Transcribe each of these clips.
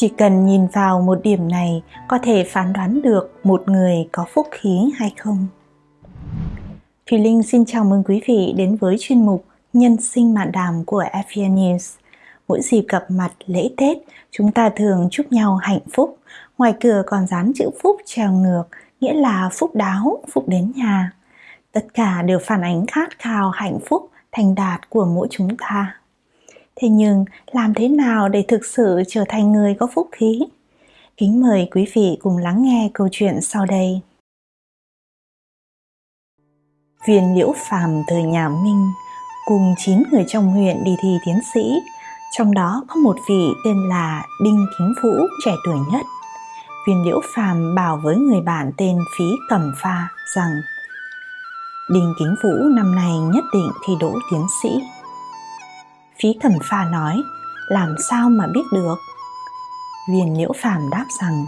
Chỉ cần nhìn vào một điểm này có thể phán đoán được một người có phúc khí hay không. Thùy Linh xin chào mừng quý vị đến với chuyên mục Nhân sinh mạn đàm của FVN News. Mỗi dịp gặp mặt lễ Tết, chúng ta thường chúc nhau hạnh phúc. Ngoài cửa còn dán chữ phúc treo ngược, nghĩa là phúc đáo, phúc đến nhà. Tất cả đều phản ánh khát khao hạnh phúc, thành đạt của mỗi chúng ta. Thế nhưng làm thế nào để thực sự trở thành người có phúc khí? Kính mời quý vị cùng lắng nghe câu chuyện sau đây. Viên Liễu Phàm thời nhà Minh cùng 9 người trong huyện đi thi tiến sĩ, trong đó có một vị tên là Đinh Kính Vũ trẻ tuổi nhất. Viên Liễu Phàm bảo với người bạn tên Phí Cẩm Pha rằng Đinh Kính Vũ năm nay nhất định thi đỗ tiến sĩ. Phí Thẩm Pha nói, làm sao mà biết được? Viên Liễu Phàm đáp rằng,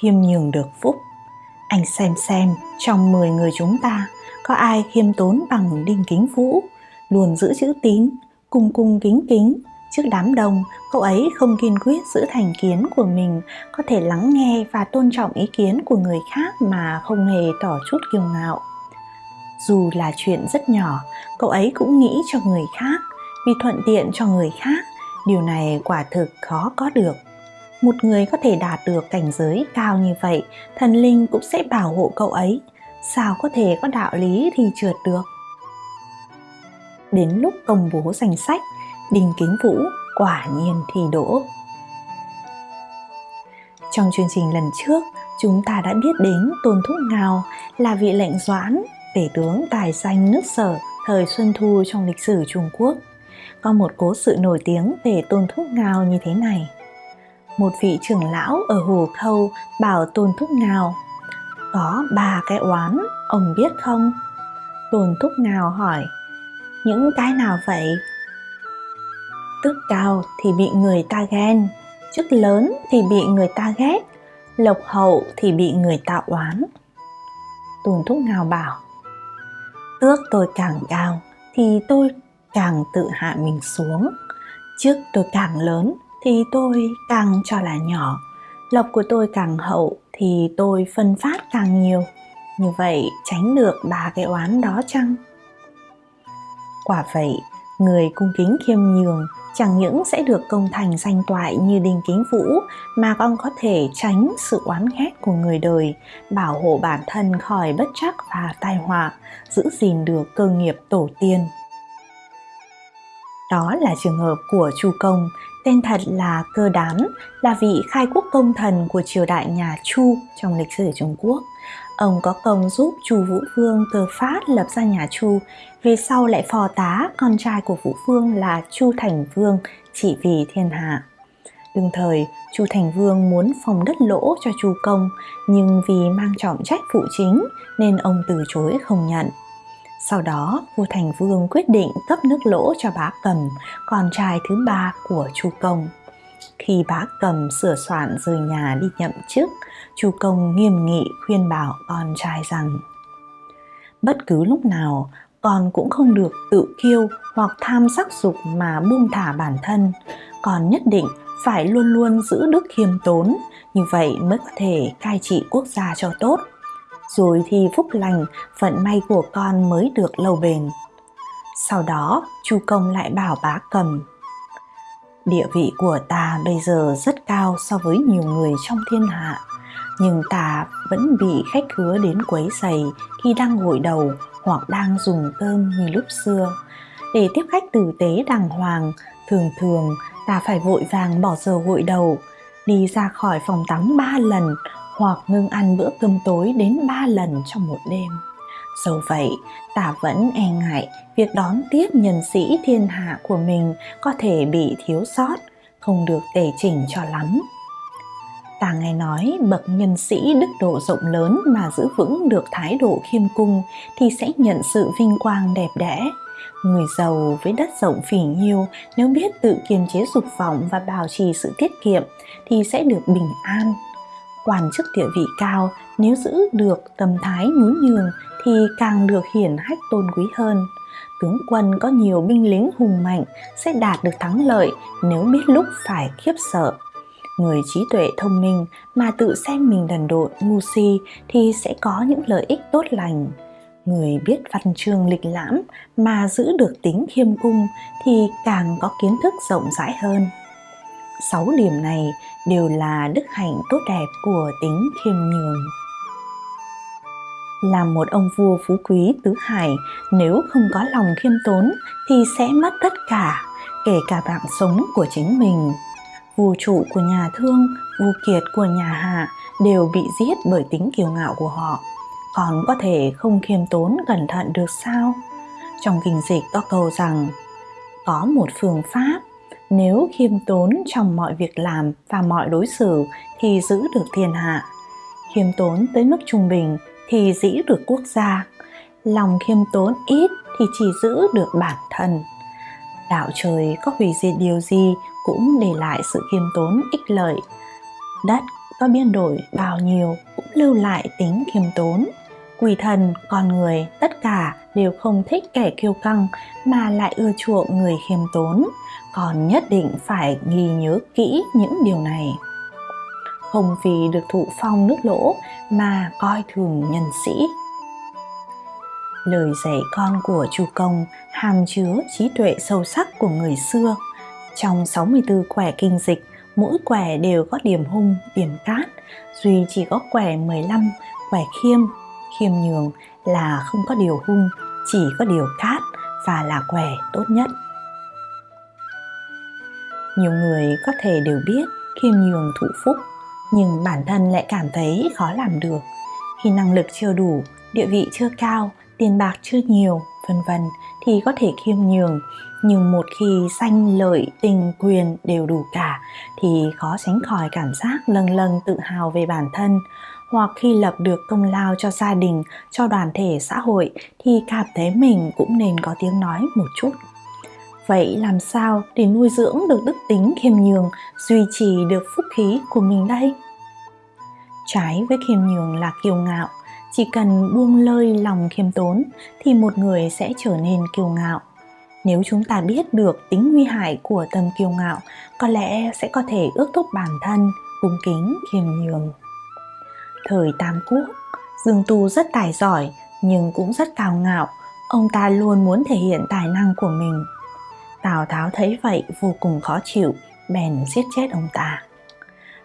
khiêm nhường được phúc. Anh xem xem, trong 10 người chúng ta, có ai khiêm tốn bằng Đinh Kính Vũ, luôn giữ chữ tín, cung cung kính kính. Trước đám đông, cậu ấy không kiên quyết giữ thành kiến của mình, có thể lắng nghe và tôn trọng ý kiến của người khác mà không hề tỏ chút kiêu ngạo. Dù là chuyện rất nhỏ, cậu ấy cũng nghĩ cho người khác, vì thuận tiện cho người khác, điều này quả thực khó có được. Một người có thể đạt được cảnh giới cao như vậy, thần linh cũng sẽ bảo hộ cậu ấy. Sao có thể có đạo lý thì trượt được? Đến lúc công bố danh sách đinh kính vũ quả nhiên thi đỗ. Trong chương trình lần trước, chúng ta đã biết đến tôn thúc ngào là vị lệnh doãn tể tướng tài danh nước sở thời xuân thu trong lịch sử trung quốc có một cố sự nổi tiếng về Tôn Thúc Ngao như thế này. Một vị trưởng lão ở Hồ Khâu bảo Tôn Thúc Ngao Có ba cái oán, ông biết không? Tôn Thúc Ngao hỏi Những cái nào vậy? Tước cao thì bị người ta ghen, chức lớn thì bị người ta ghét, lộc hậu thì bị người ta oán. Tôn Thúc Ngao bảo Tước tôi càng cao thì tôi càng tự hạ mình xuống. Trước tôi càng lớn thì tôi càng cho là nhỏ. Lộc của tôi càng hậu thì tôi phân phát càng nhiều. Như vậy tránh được ba cái oán đó chăng? Quả vậy, người cung kính khiêm nhường chẳng những sẽ được công thành danh toại như đinh kính vũ mà còn có thể tránh sự oán ghét của người đời, bảo hộ bản thân khỏi bất trắc và tai họa, giữ gìn được cơ nghiệp tổ tiên đó là trường hợp của Chu Công, tên thật là Cơ Đán, là vị khai quốc công thần của triều đại nhà Chu trong lịch sử Trung Quốc. Ông có công giúp Chu Vũ Vương từ phát lập ra nhà Chu, về sau lại phò tá con trai của Vũ Vương là Chu Thành Vương chỉ vì thiên hạ. Đương thời, Chu Thành Vương muốn phòng đất lỗ cho Chu Công, nhưng vì mang trọng trách phụ chính nên ông từ chối không nhận. Sau đó, vua Thành Vương quyết định cấp nước lỗ cho bá Cầm, con trai thứ ba của Chu Công. Khi bá Cầm sửa soạn rời nhà đi nhậm chức, Chu Công nghiêm nghị khuyên bảo con trai rằng Bất cứ lúc nào, con cũng không được tự kiêu hoặc tham sắc dục mà buông thả bản thân, con nhất định phải luôn luôn giữ đức khiêm tốn, như vậy mới có thể cai trị quốc gia cho tốt rồi thì phúc lành, vận may của con mới được lâu bền. Sau đó, Chu Công lại bảo bá cầm Địa vị của ta bây giờ rất cao so với nhiều người trong thiên hạ, nhưng ta vẫn bị khách khứa đến quấy giày khi đang gội đầu hoặc đang dùng cơm như lúc xưa. Để tiếp khách tử tế đàng hoàng, thường thường ta phải vội vàng bỏ giờ gội đầu, đi ra khỏi phòng tắm ba lần hoặc ngưng ăn bữa cơm tối đến 3 lần trong một đêm. Dẫu vậy, ta vẫn e ngại việc đón tiếp nhân sĩ thiên hạ của mình có thể bị thiếu sót, không được tề chỉnh cho lắm. Ta nghe nói bậc nhân sĩ đức độ rộng lớn mà giữ vững được thái độ khiêm cung thì sẽ nhận sự vinh quang đẹp đẽ. Người giàu với đất rộng phỉ nhiêu nếu biết tự kiềm chế dục vọng và bảo trì sự tiết kiệm thì sẽ được bình an, quan chức địa vị cao, nếu giữ được tâm thái nhún nhường thì càng được hiển hách tôn quý hơn. Tướng quân có nhiều binh lính hùng mạnh sẽ đạt được thắng lợi nếu biết lúc phải khiếp sợ. người trí tuệ thông minh mà tự xem mình đần độn ngu si thì sẽ có những lợi ích tốt lành người biết văn chương lịch lãm mà giữ được tính khiêm cung thì càng có kiến thức rộng rãi hơn sáu điểm này đều là đức hạnh tốt đẹp của tính khiêm nhường. Làm một ông vua phú quý tứ hải, nếu không có lòng khiêm tốn thì sẽ mất tất cả, kể cả mạng sống của chính mình. Vua trụ của nhà thương, vua kiệt của nhà hạ đều bị giết bởi tính kiêu ngạo của họ. Còn có thể không khiêm tốn cẩn thận được sao? Trong kinh dịch có câu rằng, có một phương pháp nếu khiêm tốn trong mọi việc làm và mọi đối xử thì giữ được thiên hạ. Khiêm tốn tới mức trung bình thì giữ được quốc gia. Lòng khiêm tốn ít thì chỉ giữ được bản thân. Đạo trời có hủy diệt điều gì cũng để lại sự khiêm tốn, ích lợi. Đất có biến đổi bao nhiêu cũng lưu lại tính khiêm tốn. Quỷ thần, con người, tất cả đều không thích kẻ kiêu căng mà lại ưa chuộng người khiêm tốn còn nhất định phải ghi nhớ kỹ những điều này không vì được thụ phong nước lỗ mà coi thường nhân sĩ lời dạy con của Chu Công hàm chứa trí tuệ sâu sắc của người xưa. Trong 64 quẻ kinh dịch, mỗi quẻ đều có điểm hung, điểm cát, duy chỉ có quẻ 15, quẻ khiêm, khiêm nhường là không có điều hung, chỉ có điều cát và là quẻ tốt nhất. Nhiều người có thể đều biết khiêm nhường thụ phúc, nhưng bản thân lại cảm thấy khó làm được. Khi năng lực chưa đủ, địa vị chưa cao, tiền bạc chưa nhiều, vân vân thì có thể khiêm nhường, nhưng một khi sanh lợi, tình, quyền đều đủ cả thì khó tránh khỏi cảm giác lâng lâng tự hào về bản thân, hoặc khi lập được công lao cho gia đình, cho đoàn thể xã hội thì cảm thấy mình cũng nên có tiếng nói một chút. Vậy làm sao để nuôi dưỡng được đức tính khiêm nhường, duy trì được phúc khí của mình đây? Trái với khiêm nhường là kiêu ngạo, chỉ cần buông lơi lòng khiêm tốn thì một người sẽ trở nên kiêu ngạo nếu chúng ta biết được tính nguy hại của tâm kiêu ngạo có lẽ sẽ có thể ước thúc bản thân cung kính khiêm nhường thời tam quốc dương tu rất tài giỏi nhưng cũng rất cao ngạo ông ta luôn muốn thể hiện tài năng của mình tào tháo thấy vậy vô cùng khó chịu bèn giết chết ông ta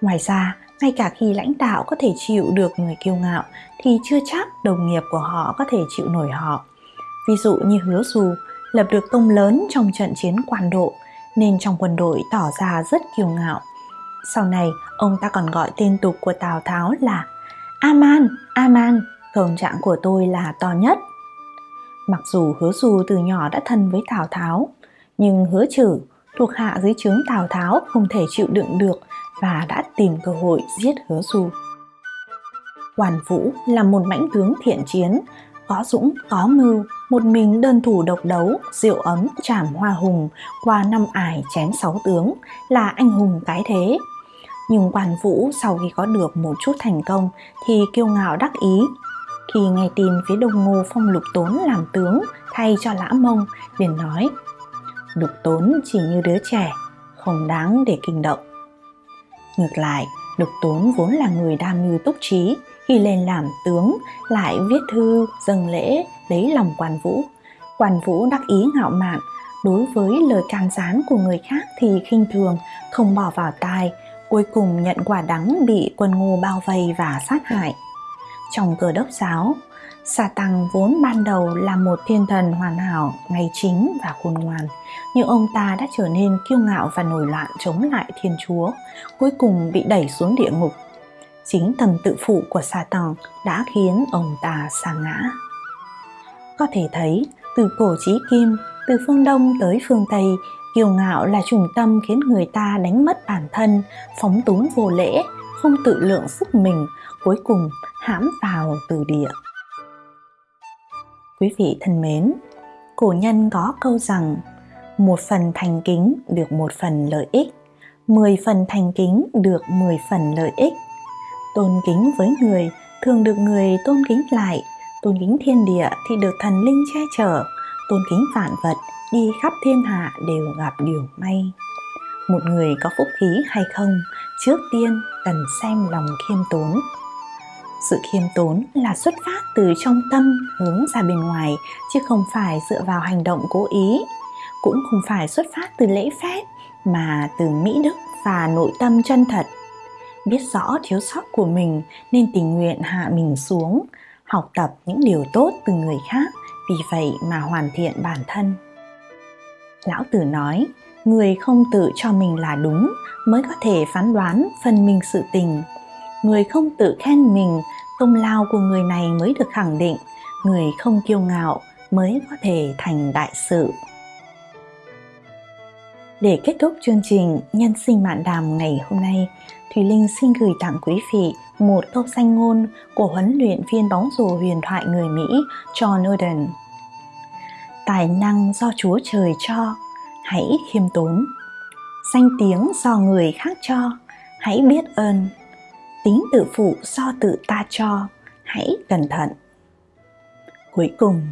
ngoài ra ngay cả khi lãnh đạo có thể chịu được người kiêu ngạo thì chưa chắc đồng nghiệp của họ có thể chịu nổi họ. Ví dụ như hứa dù lập được công lớn trong trận chiến quan độ nên trong quân đội tỏ ra rất kiêu ngạo. Sau này, ông ta còn gọi tên tục của Tào Tháo là Aman, Aman, công trạng của tôi là to nhất. Mặc dù hứa dù từ nhỏ đã thân với Tào Tháo, nhưng hứa trừ thuộc hạ dưới trướng Tào Tháo không thể chịu đựng được và đã tìm cơ hội giết hứa Dù. Hoàn Vũ là một mãnh tướng thiện chiến, có dũng, có mưu, một mình đơn thủ độc đấu, diệu ấm, trảm hoa hùng, qua năm ải chém sáu tướng, là anh hùng cái thế. Nhưng Quan Vũ sau khi có được một chút thành công thì kiêu ngạo đắc ý. Khi nghe tin phía đông ngô phong lục tốn làm tướng thay cho lã mông, liền nói Lục tốn chỉ như đứa trẻ, không đáng để kinh động. Ngược lại, Lục Tốn vốn là người đam mưu túc trí, khi lên làm tướng lại viết thư dâng lễ lấy lòng quan vũ. Quan vũ đắc ý ngạo mạn, đối với lời can gián của người khác thì khinh thường, không bỏ vào tai, cuối cùng nhận quả đắng bị quân ngu bao vây và sát hại. Trong cờ đốc giáo, Sa Tăng vốn ban đầu là một thiên thần hoàn hảo, ngay chính và khôn ngoan, nhưng ông ta đã trở nên kiêu ngạo và nổi loạn chống lại Thiên Chúa, cuối cùng bị đẩy xuống địa ngục. Chính thần tự phụ của Sa Tăng đã khiến ông ta sa ngã. Có thể thấy, từ cổ chí kim, từ phương Đông tới phương Tây, kiêu ngạo là trùng tâm khiến người ta đánh mất bản thân, phóng túng vô lễ, không tự lượng sức mình, cuối cùng hãm vào từ địa. Quý vị thân mến, cổ nhân có câu rằng một phần thành kính được một phần lợi ích, mười phần thành kính được mười phần lợi ích. Tôn kính với người thường được người tôn kính lại, tôn kính thiên địa thì được thần linh che chở, tôn kính vạn vật đi khắp thiên hạ đều gặp điều may. Một người có phúc khí hay không, trước tiên cần xem lòng khiêm tốn. Sự khiêm tốn là xuất phát từ trong tâm hướng ra bên ngoài, chứ không phải dựa vào hành động cố ý. Cũng không phải xuất phát từ lễ phép, mà từ mỹ đức và nội tâm chân thật. Biết rõ thiếu sót của mình nên tình nguyện hạ mình xuống, học tập những điều tốt từ người khác, vì vậy mà hoàn thiện bản thân lão tử nói, người không tự cho mình là đúng mới có thể phán đoán phần mình sự tình. Người không tự khen mình, công lao của người này mới được khẳng định. Người không kiêu ngạo mới có thể thành đại sự. Để kết thúc chương trình nhân sinh mạn đàm ngày hôm nay, thùy linh xin gửi tặng quý vị một câu danh ngôn của huấn luyện viên bóng rổ huyền thoại người mỹ john Oden tài năng do chúa trời cho, hãy khiêm tốn. Danh tiếng do người khác cho, hãy biết ơn. Tính tự phụ do tự ta cho, hãy cẩn thận. Cuối cùng,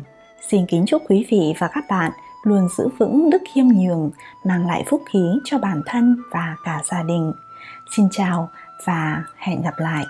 xin kính chúc quý vị và các bạn luôn giữ vững đức khiêm nhường, mang lại phúc khí cho bản thân và cả gia đình. Xin chào và hẹn gặp lại.